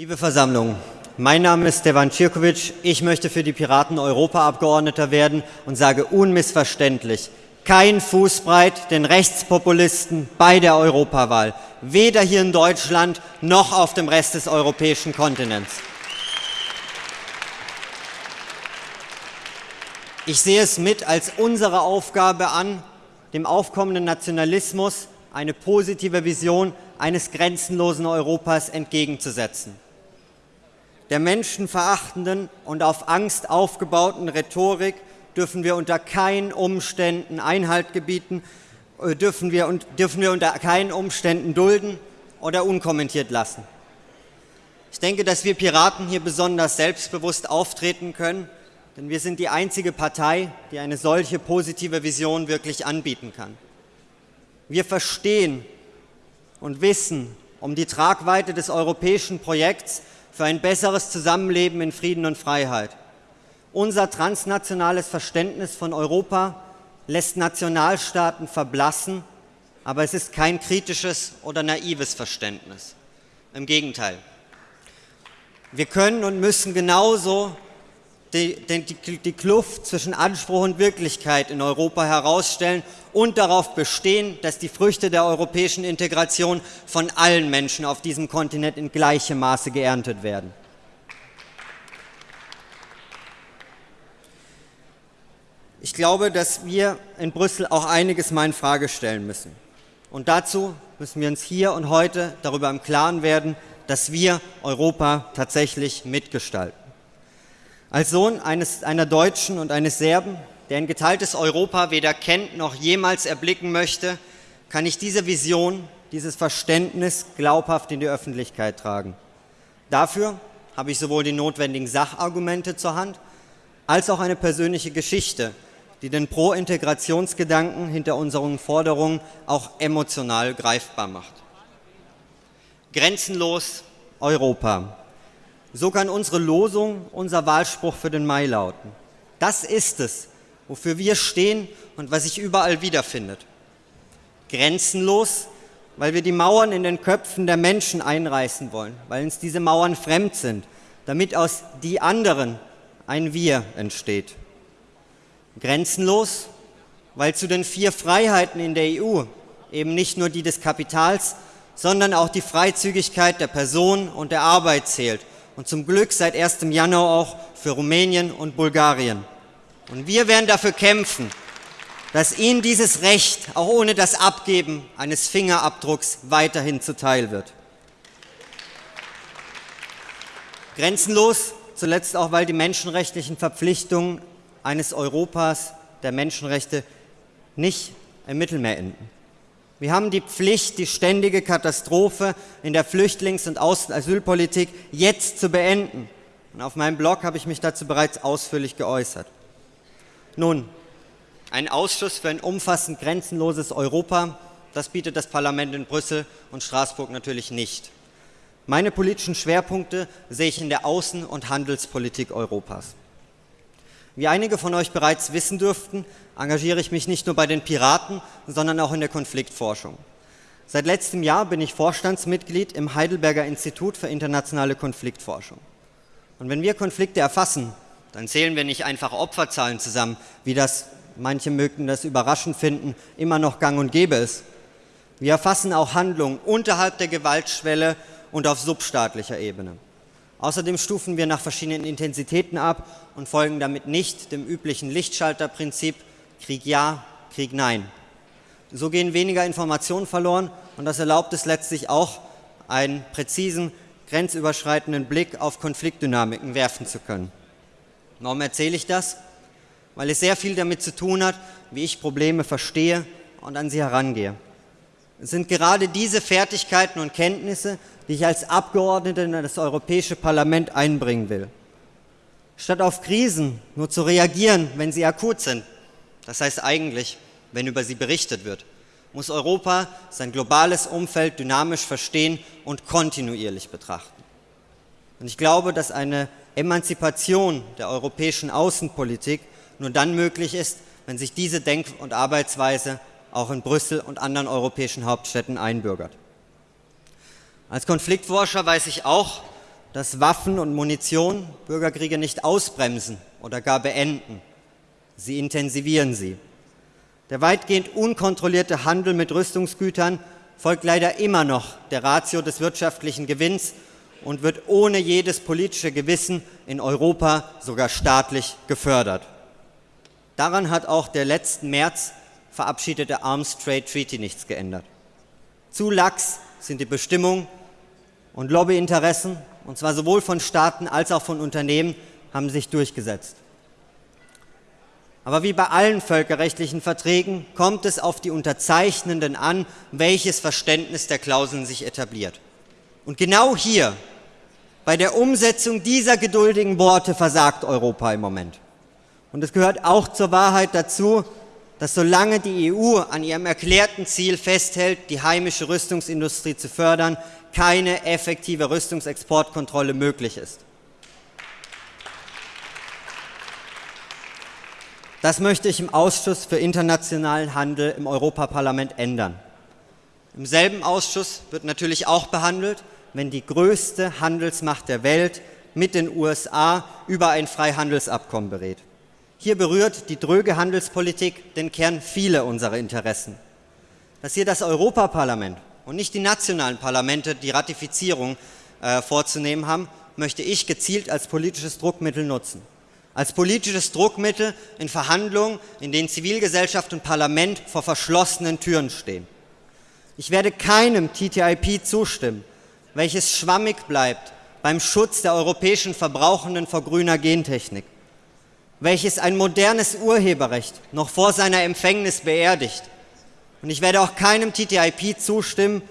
Liebe Versammlung, mein Name ist Stevan Cirkovic. Ich möchte für die Piraten Europaabgeordneter werden und sage unmissverständlich, kein Fußbreit den Rechtspopulisten bei der Europawahl, weder hier in Deutschland noch auf dem Rest des europäischen Kontinents. Ich sehe es mit als unsere Aufgabe an, dem aufkommenden Nationalismus eine positive Vision eines grenzenlosen Europas entgegenzusetzen. Der menschenverachtenden und auf Angst aufgebauten Rhetorik dürfen wir unter keinen Umständen Einhalt gebieten, äh, dürfen wir, dürfen wir unter keinen Umständen dulden oder unkommentiert lassen. Ich denke, dass wir Piraten hier besonders selbstbewusst auftreten können, denn wir sind die einzige Partei, die eine solche positive Vision wirklich anbieten kann. Wir verstehen und wissen um die Tragweite des europäischen Projekts für ein besseres Zusammenleben in Frieden und Freiheit. Unser transnationales Verständnis von Europa lässt Nationalstaaten verblassen, aber es ist kein kritisches oder naives Verständnis. Im Gegenteil. Wir können und müssen genauso die, die, die, Kluft zwischen Anspruch und Wirklichkeit in Europa herausstellen und darauf bestehen, dass die Früchte der europäischen Integration von allen Menschen auf diesem Kontinent in gleichem Maße geerntet werden. Ich glaube, dass wir in Brüssel auch einiges mal in Frage stellen müssen. Und dazu müssen wir uns hier und heute darüber im Klaren werden, dass wir Europa tatsächlich mitgestalten. Als Sohn eines, einer Deutschen und eines Serben, der ein geteiltes Europa weder kennt noch jemals erblicken möchte, kann ich diese Vision, dieses Verständnis glaubhaft in die Öffentlichkeit tragen. Dafür habe ich sowohl die notwendigen Sachargumente zur Hand, als auch eine persönliche Geschichte, die den Pro-Integrationsgedanken hinter unseren Forderungen auch emotional greifbar macht. Grenzenlos Europa. So kann unsere Losung, unser Wahlspruch für den Mai lauten. Das ist es, wofür wir stehen und was sich überall wiederfindet. Grenzenlos, weil wir die Mauern in den Köpfen der Menschen einreißen wollen, weil uns diese Mauern fremd sind, damit aus die anderen ein Wir entsteht. Grenzenlos, weil zu den vier Freiheiten in der EU eben nicht nur die des Kapitals, sondern auch die Freizügigkeit der Person und der Arbeit zählt und zum Glück seit 1. Januar auch für Rumänien und Bulgarien. Und wir werden dafür kämpfen, dass Ihnen dieses Recht auch ohne das Abgeben eines Fingerabdrucks weiterhin zuteil wird. Grenzenlos, zuletzt auch, weil die menschenrechtlichen Verpflichtungen eines Europas der Menschenrechte nicht im Mittelmeer enden. Wir haben die Pflicht, die ständige Katastrophe in der Flüchtlings- und Asylpolitik jetzt zu beenden. Und auf meinem Blog habe ich mich dazu bereits ausführlich geäußert. Nun, ein Ausschuss für ein umfassend grenzenloses Europa, das bietet das Parlament in Brüssel und Straßburg natürlich nicht. Meine politischen Schwerpunkte sehe ich in der Außen- und Handelspolitik Europas. Wie einige von euch bereits wissen dürften, engagiere ich mich nicht nur bei den Piraten, sondern auch in der Konfliktforschung. Seit letztem Jahr bin ich Vorstandsmitglied im Heidelberger Institut für internationale Konfliktforschung. Und wenn wir Konflikte erfassen, dann zählen wir nicht einfach Opferzahlen zusammen, wie das, manche mögen das überraschend finden, immer noch gang und gäbe ist. Wir erfassen auch Handlungen unterhalb der Gewaltschwelle und auf substaatlicher Ebene. Außerdem stufen wir nach verschiedenen Intensitäten ab und folgen damit nicht dem üblichen Lichtschalterprinzip Krieg ja, Krieg nein. So gehen weniger Informationen verloren und das erlaubt es letztlich auch, einen präzisen, grenzüberschreitenden Blick auf Konfliktdynamiken werfen zu können. Warum erzähle ich das? Weil es sehr viel damit zu tun hat, wie ich Probleme verstehe und an sie herangehe. Sind gerade diese Fertigkeiten und Kenntnisse, die ich als Abgeordneter in das Europäische Parlament einbringen will. Statt auf Krisen nur zu reagieren, wenn sie akut sind, das heißt eigentlich, wenn über sie berichtet wird, muss Europa sein globales Umfeld dynamisch verstehen und kontinuierlich betrachten. Und ich glaube, dass eine Emanzipation der europäischen Außenpolitik nur dann möglich ist, wenn sich diese Denk- und Arbeitsweise auch in Brüssel und anderen europäischen Hauptstädten einbürgert. Als Konfliktforscher weiß ich auch, dass Waffen und Munition Bürgerkriege nicht ausbremsen oder gar beenden. Sie intensivieren sie. Der weitgehend unkontrollierte Handel mit Rüstungsgütern folgt leider immer noch der Ratio des wirtschaftlichen Gewinns und wird ohne jedes politische Gewissen in Europa sogar staatlich gefördert. Daran hat auch der letzten März verabschiedete Arms Trade Treaty nichts geändert. Zu lax sind die Bestimmungen und Lobbyinteressen, und zwar sowohl von Staaten als auch von Unternehmen, haben sich durchgesetzt. Aber wie bei allen völkerrechtlichen Verträgen kommt es auf die Unterzeichnenden an, welches Verständnis der Klauseln sich etabliert. Und genau hier, bei der Umsetzung dieser geduldigen Worte, versagt Europa im Moment. Und es gehört auch zur Wahrheit dazu, dass solange die EU an ihrem erklärten Ziel festhält, die heimische Rüstungsindustrie zu fördern, keine effektive Rüstungsexportkontrolle möglich ist. Das möchte ich im Ausschuss für internationalen Handel im Europaparlament ändern. Im selben Ausschuss wird natürlich auch behandelt, wenn die größte Handelsmacht der Welt mit den USA über ein Freihandelsabkommen berät. Hier berührt die dröge Handelspolitik den Kern vieler unserer Interessen. Dass hier das Europaparlament und nicht die nationalen Parlamente die Ratifizierung äh, vorzunehmen haben, möchte ich gezielt als politisches Druckmittel nutzen als politisches Druckmittel in Verhandlungen, in denen Zivilgesellschaft und Parlament vor verschlossenen Türen stehen. Ich werde keinem TTIP zustimmen, welches schwammig bleibt beim Schutz der europäischen Verbrauchenden vor grüner Gentechnik, welches ein modernes Urheberrecht noch vor seiner Empfängnis beerdigt. Und ich werde auch keinem TTIP zustimmen,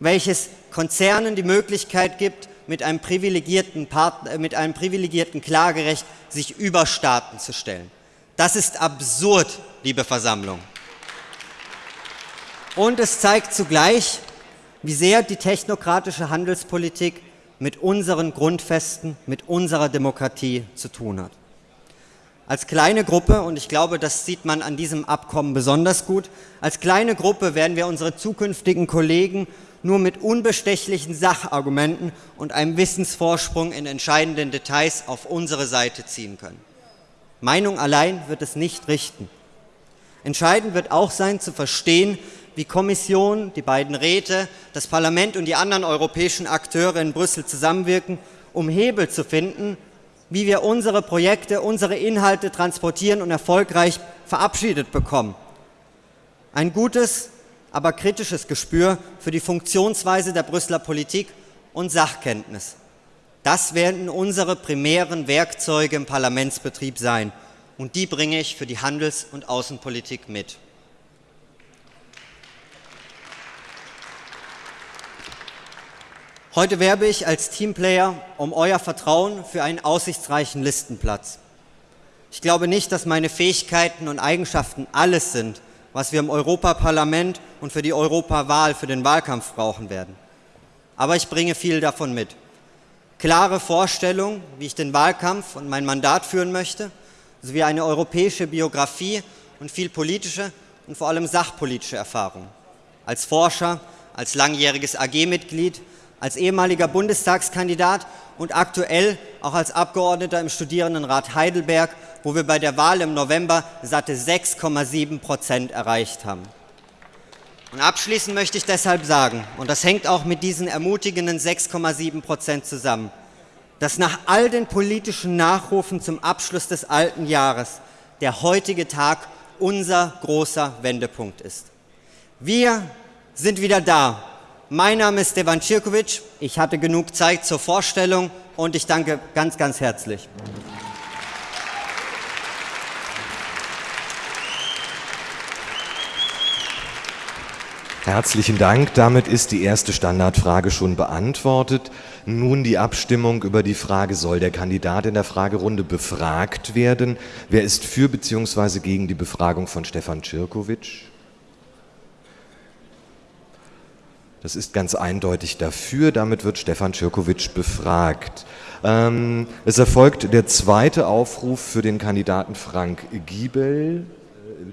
welches Konzernen die Möglichkeit gibt, mit einem privilegierten, Partner, äh, mit einem privilegierten Klagerecht sich über Staaten zu stellen. Das ist absurd, liebe Versammlung. Und es zeigt zugleich, wie sehr die technokratische Handelspolitik mit unseren Grundfesten, mit unserer Demokratie zu tun hat. Als kleine Gruppe, und ich glaube, das sieht man an diesem Abkommen besonders gut, als kleine Gruppe werden wir unsere zukünftigen Kollegen nur mit unbestechlichen Sachargumenten und einem Wissensvorsprung in entscheidenden Details auf unsere Seite ziehen können. Meinung allein wird es nicht richten. Entscheidend wird auch sein, zu verstehen, wie Kommission, die beiden Räte, das Parlament und die anderen europäischen Akteure in Brüssel zusammenwirken, um Hebel zu finden, wie wir unsere Projekte, unsere Inhalte transportieren und erfolgreich verabschiedet bekommen. Ein gutes, aber kritisches Gespür für die Funktionsweise der Brüsseler Politik und Sachkenntnis. Das werden unsere primären Werkzeuge im Parlamentsbetrieb sein und die bringe ich für die Handels- und Außenpolitik mit. Heute werbe ich als Teamplayer um euer Vertrauen für einen aussichtsreichen Listenplatz. Ich glaube nicht, dass meine Fähigkeiten und Eigenschaften alles sind, was wir im Europaparlament und für die Europawahl, für den Wahlkampf brauchen werden. Aber ich bringe viel davon mit. Klare Vorstellungen, wie ich den Wahlkampf und mein Mandat führen möchte, sowie eine europäische Biografie und viel politische und vor allem sachpolitische Erfahrung. Als Forscher, als langjähriges AG-Mitglied, als ehemaliger Bundestagskandidat und aktuell auch als Abgeordneter im Studierendenrat Heidelberg wo wir bei der Wahl im November satte 6,7 Prozent erreicht haben. Und abschließend möchte ich deshalb sagen, und das hängt auch mit diesen ermutigenden 6,7 Prozent zusammen, dass nach all den politischen Nachrufen zum Abschluss des alten Jahres der heutige Tag unser großer Wendepunkt ist. Wir sind wieder da. Mein Name ist Devan Cirkovic. Ich hatte genug Zeit zur Vorstellung und ich danke ganz, ganz herzlich. Herzlichen Dank. Damit ist die erste Standardfrage schon beantwortet. Nun die Abstimmung über die Frage, soll der Kandidat in der Fragerunde befragt werden? Wer ist für bzw. gegen die Befragung von Stefan Czirkowitsch? Das ist ganz eindeutig dafür. Damit wird Stefan Czirkowitsch befragt. Ähm, es erfolgt der zweite Aufruf für den Kandidaten Frank Giebel.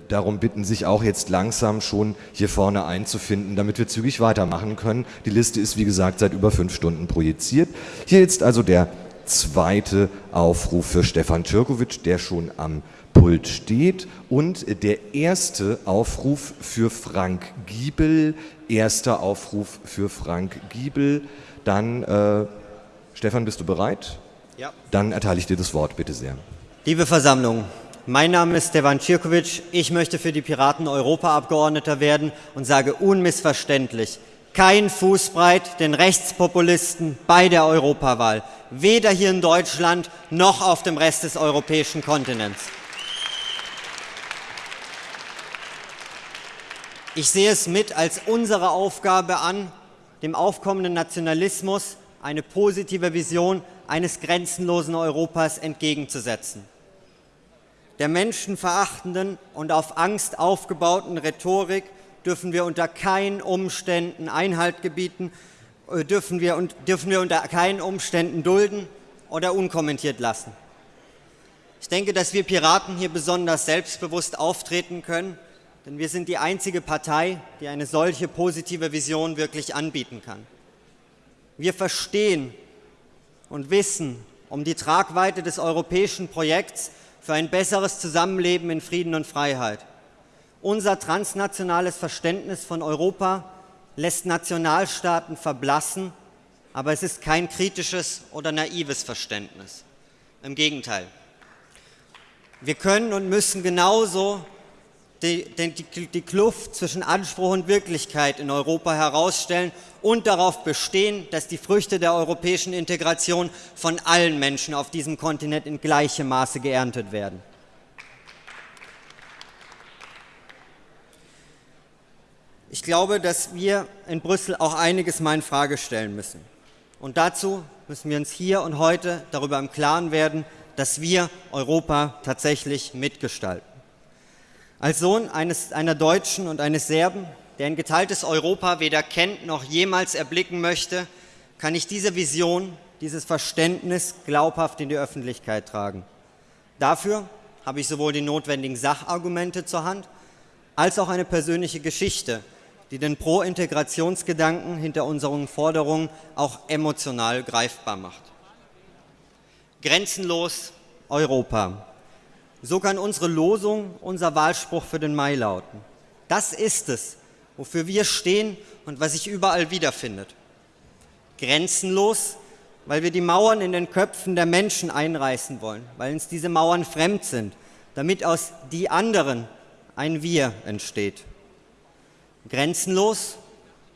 darum bitten, sich auch jetzt langsam schon hier vorne einzufinden, damit wir zügig weitermachen können. Die Liste ist, wie gesagt, seit über fünf Stunden projiziert. Hier jetzt also der zweite Aufruf für Stefan Türkovic, der schon am Pult steht und der erste Aufruf für Frank Giebel, erster Aufruf für Frank Giebel. Dann, äh, Stefan, bist du bereit? Ja. Dann erteile ich dir das Wort, bitte sehr. Liebe Versammlung, mein Name ist Stefan Cirkovic. Ich möchte für die Piraten Europaabgeordneter werden und sage unmissverständlich, kein Fußbreit den Rechtspopulisten bei der Europawahl, weder hier in Deutschland noch auf dem Rest des europäischen Kontinents. Ich sehe es mit als unsere Aufgabe an, dem aufkommenden Nationalismus eine positive Vision eines grenzenlosen Europas entgegenzusetzen. Der menschenverachtenden und auf Angst aufgebauten Rhetorik dürfen wir unter keinen Umständen Einhalt gebieten, äh, dürfen wir, dürfen wir unter keinen Umständen dulden oder unkommentiert lassen. Ich denke, dass wir Piraten hier besonders selbstbewusst auftreten können denn wir sind die einzige Partei, die eine solche positive Vision wirklich anbieten kann. Wir verstehen und wissen um die Tragweite des europäischen Projekts für ein besseres Zusammenleben in Frieden und Freiheit. Unser transnationales Verständnis von Europa lässt Nationalstaaten verblassen, aber es ist kein kritisches oder naives Verständnis. Im Gegenteil. Wir können und müssen genauso die, die, die Kluft zwischen Anspruch und Wirklichkeit in Europa herausstellen und darauf bestehen, dass die Früchte der europäischen Integration von allen Menschen auf diesem Kontinent in gleichem Maße geerntet werden. Ich glaube, dass wir in Brüssel auch einiges mal in Frage stellen müssen. Und dazu müssen wir uns hier und heute darüber im Klaren werden, dass wir Europa tatsächlich mitgestalten. Als Sohn eines, einer Deutschen und eines Serben, der ein geteiltes Europa weder kennt noch jemals erblicken möchte, kann ich diese Vision, dieses Verständnis glaubhaft in die Öffentlichkeit tragen. Dafür habe ich sowohl die notwendigen Sachargumente zur Hand, als auch eine persönliche Geschichte, die den Pro-Integrationsgedanken hinter unseren Forderungen auch emotional greifbar macht. Grenzenlos Europa. So kann unsere Losung, unser Wahlspruch für den Mai lauten. Das ist es, wofür wir stehen und was sich überall wiederfindet. Grenzenlos, weil wir die Mauern in den Köpfen der Menschen einreißen wollen, weil uns diese Mauern fremd sind, damit aus die anderen ein Wir entsteht. Grenzenlos,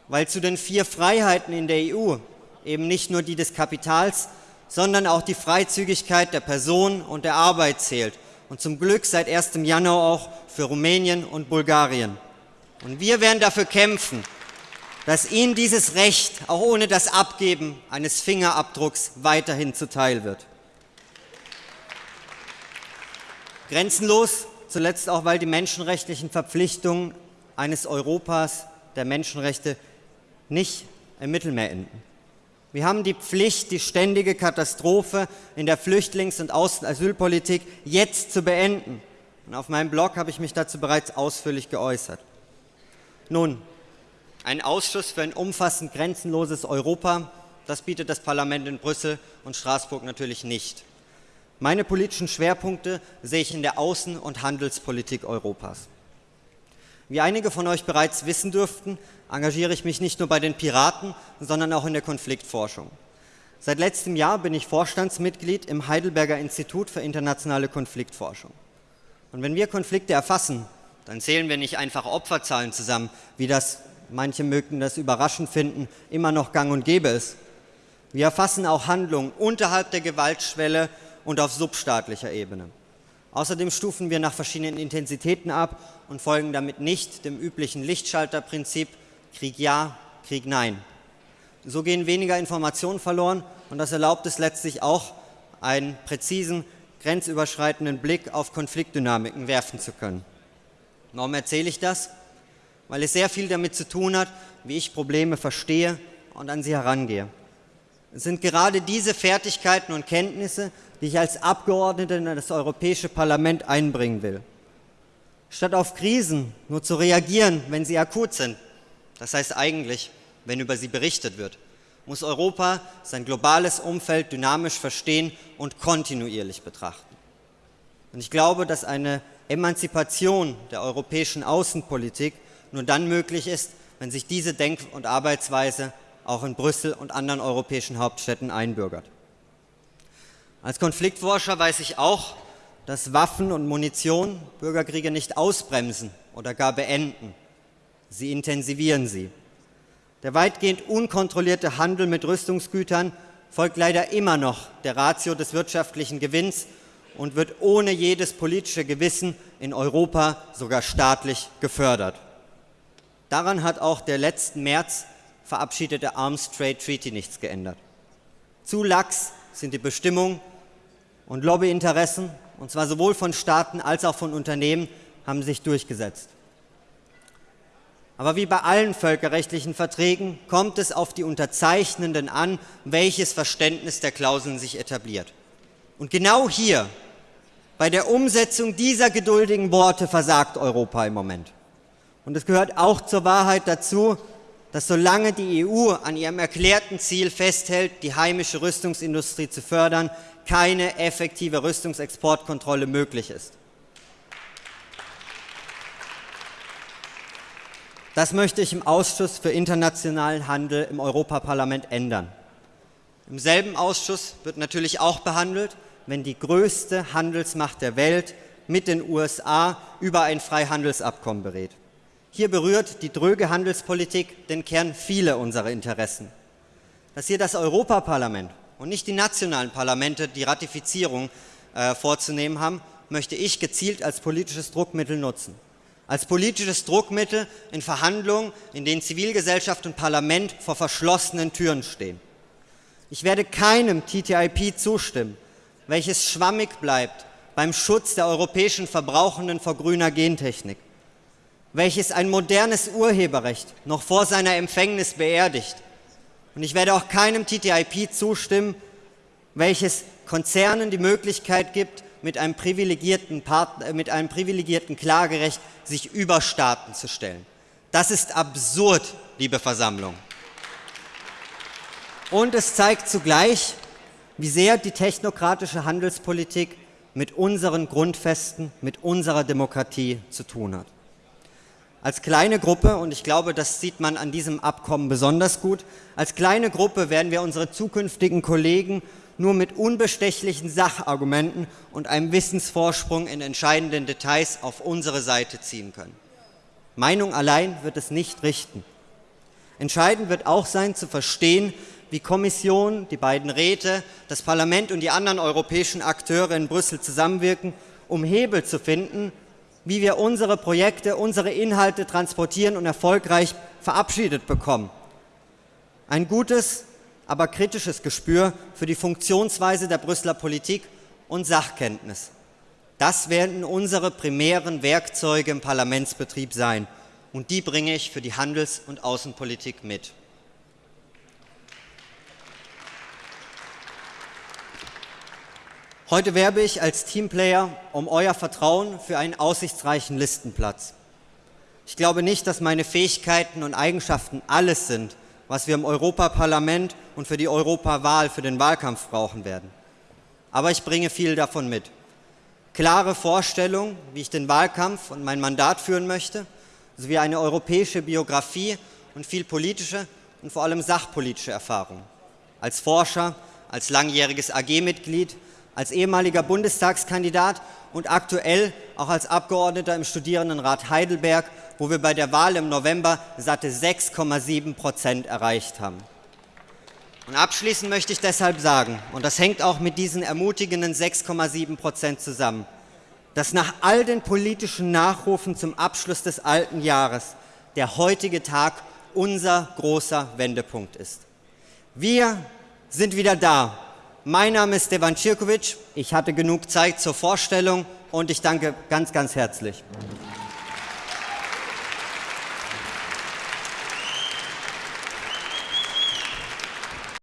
weil zu den vier Freiheiten in der EU eben nicht nur die des Kapitals, sondern auch die Freizügigkeit der Person und der Arbeit zählt und zum Glück seit 1. Januar auch für Rumänien und Bulgarien. Und wir werden dafür kämpfen, dass Ihnen dieses Recht auch ohne das Abgeben eines Fingerabdrucks weiterhin zuteil wird. Grenzenlos, zuletzt auch, weil die menschenrechtlichen Verpflichtungen eines Europas der Menschenrechte nicht im Mittelmeer enden. Wir haben die Pflicht, die ständige Katastrophe in der Flüchtlings- und Asylpolitik jetzt zu beenden. Und auf meinem Blog habe ich mich dazu bereits ausführlich geäußert. Nun, ein Ausschuss für ein umfassend grenzenloses Europa, das bietet das Parlament in Brüssel und Straßburg natürlich nicht. Meine politischen Schwerpunkte sehe ich in der Außen- und Handelspolitik Europas. Wie einige von euch bereits wissen dürften, engagiere ich mich nicht nur bei den Piraten, sondern auch in der Konfliktforschung. Seit letztem Jahr bin ich Vorstandsmitglied im Heidelberger Institut für internationale Konfliktforschung. Und wenn wir Konflikte erfassen, dann zählen wir nicht einfach Opferzahlen zusammen, wie das, manche mögen das überraschend finden, immer noch gang und gäbe ist. Wir erfassen auch Handlungen unterhalb der Gewaltschwelle und auf substaatlicher Ebene. Außerdem stufen wir nach verschiedenen Intensitäten ab und folgen damit nicht dem üblichen Lichtschalterprinzip Krieg ja, Krieg nein. So gehen weniger Informationen verloren und das erlaubt es letztlich auch, einen präzisen, grenzüberschreitenden Blick auf Konfliktdynamiken werfen zu können. Warum erzähle ich das? Weil es sehr viel damit zu tun hat, wie ich Probleme verstehe und an sie herangehe. Sind gerade diese Fertigkeiten und Kenntnisse, die ich als Abgeordneter in das Europäische Parlament einbringen will. Statt auf Krisen nur zu reagieren, wenn sie akut sind, das heißt eigentlich, wenn über sie berichtet wird, muss Europa sein globales Umfeld dynamisch verstehen und kontinuierlich betrachten. Und ich glaube, dass eine Emanzipation der europäischen Außenpolitik nur dann möglich ist, wenn sich diese Denk- und Arbeitsweise auch in Brüssel und anderen europäischen Hauptstädten einbürgert. Als Konfliktforscher weiß ich auch, dass Waffen und Munition Bürgerkriege nicht ausbremsen oder gar beenden. Sie intensivieren sie. Der weitgehend unkontrollierte Handel mit Rüstungsgütern folgt leider immer noch der Ratio des wirtschaftlichen Gewinns und wird ohne jedes politische Gewissen in Europa sogar staatlich gefördert. Daran hat auch der letzten März verabschiedete Arms Trade Treaty nichts geändert. Zu lax sind die Bestimmungen und Lobbyinteressen, und zwar sowohl von Staaten als auch von Unternehmen, haben sich durchgesetzt. Aber wie bei allen völkerrechtlichen Verträgen kommt es auf die Unterzeichnenden an, welches Verständnis der Klauseln sich etabliert. Und genau hier, bei der Umsetzung dieser geduldigen Worte, versagt Europa im Moment. Und es gehört auch zur Wahrheit dazu, dass solange die EU an ihrem erklärten Ziel festhält, die heimische Rüstungsindustrie zu fördern, keine effektive Rüstungsexportkontrolle möglich ist. Das möchte ich im Ausschuss für internationalen Handel im Europaparlament ändern. Im selben Ausschuss wird natürlich auch behandelt, wenn die größte Handelsmacht der Welt mit den USA über ein Freihandelsabkommen berät. Hier berührt die dröge Handelspolitik den Kern vieler unserer Interessen. Dass hier das Europaparlament und nicht die nationalen Parlamente die Ratifizierung äh, vorzunehmen haben, möchte ich gezielt als politisches Druckmittel nutzen. Als politisches Druckmittel in Verhandlungen, in denen Zivilgesellschaft und Parlament vor verschlossenen Türen stehen. Ich werde keinem TTIP zustimmen, welches schwammig bleibt beim Schutz der europäischen Verbrauchenden vor grüner Gentechnik welches ein modernes Urheberrecht noch vor seiner Empfängnis beerdigt. Und ich werde auch keinem TTIP zustimmen, welches Konzernen die Möglichkeit gibt, mit einem privilegierten, Partner, äh, mit einem privilegierten Klagerecht sich über Staaten zu stellen. Das ist absurd, liebe Versammlung. Und es zeigt zugleich, wie sehr die technokratische Handelspolitik mit unseren Grundfesten, mit unserer Demokratie zu tun hat. Als kleine Gruppe, und ich glaube, das sieht man an diesem Abkommen besonders gut, als kleine Gruppe werden wir unsere zukünftigen Kollegen nur mit unbestechlichen Sachargumenten und einem Wissensvorsprung in entscheidenden Details auf unsere Seite ziehen können. Meinung allein wird es nicht richten. Entscheidend wird auch sein, zu verstehen, wie Kommission, die beiden Räte, das Parlament und die anderen europäischen Akteure in Brüssel zusammenwirken, um Hebel zu finden, wie wir unsere Projekte, unsere Inhalte transportieren und erfolgreich verabschiedet bekommen. Ein gutes, aber kritisches Gespür für die Funktionsweise der Brüsseler Politik und Sachkenntnis. Das werden unsere primären Werkzeuge im Parlamentsbetrieb sein. Und die bringe ich für die Handels- und Außenpolitik mit. Heute werbe ich als Teamplayer um euer Vertrauen für einen aussichtsreichen Listenplatz. Ich glaube nicht, dass meine Fähigkeiten und Eigenschaften alles sind, was wir im Europaparlament und für die Europawahl, für den Wahlkampf brauchen werden. Aber ich bringe viel davon mit. Klare Vorstellungen, wie ich den Wahlkampf und mein Mandat führen möchte, sowie eine europäische Biografie und viel politische und vor allem sachpolitische Erfahrung. Als Forscher, als langjähriges AG-Mitglied als ehemaliger Bundestagskandidat und aktuell auch als Abgeordneter im Studierendenrat Heidelberg, wo wir bei der Wahl im November satte 6,7 Prozent erreicht haben. Und abschließend möchte ich deshalb sagen, und das hängt auch mit diesen ermutigenden 6,7 Prozent zusammen, dass nach all den politischen Nachrufen zum Abschluss des alten Jahres der heutige Tag unser großer Wendepunkt ist. Wir sind wieder da mein Name ist Devan Cirkovic. Ich hatte genug Zeit zur Vorstellung und ich danke ganz, ganz herzlich.